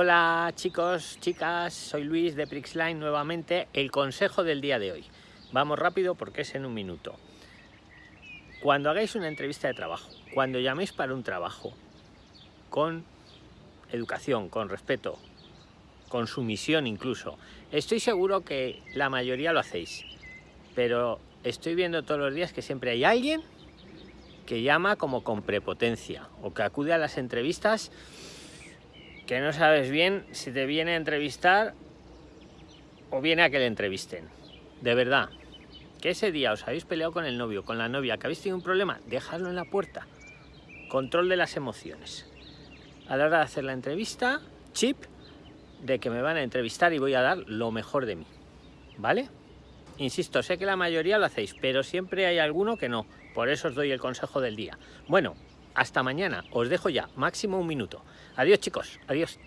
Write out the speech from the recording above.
Hola chicos, chicas, soy Luis de Prixline nuevamente. El consejo del día de hoy. Vamos rápido porque es en un minuto. Cuando hagáis una entrevista de trabajo, cuando llaméis para un trabajo, con educación, con respeto, con sumisión incluso, estoy seguro que la mayoría lo hacéis, pero estoy viendo todos los días que siempre hay alguien que llama como con prepotencia o que acude a las entrevistas que no sabes bien si te viene a entrevistar o viene a que le entrevisten. De verdad, que ese día os habéis peleado con el novio, con la novia, que habéis tenido un problema, dejadlo en la puerta. Control de las emociones. A la hora de hacer la entrevista, chip de que me van a entrevistar y voy a dar lo mejor de mí. ¿Vale? Insisto, sé que la mayoría lo hacéis, pero siempre hay alguno que no. Por eso os doy el consejo del día. Bueno, hasta mañana. Os dejo ya, máximo un minuto. Adiós chicos, adiós.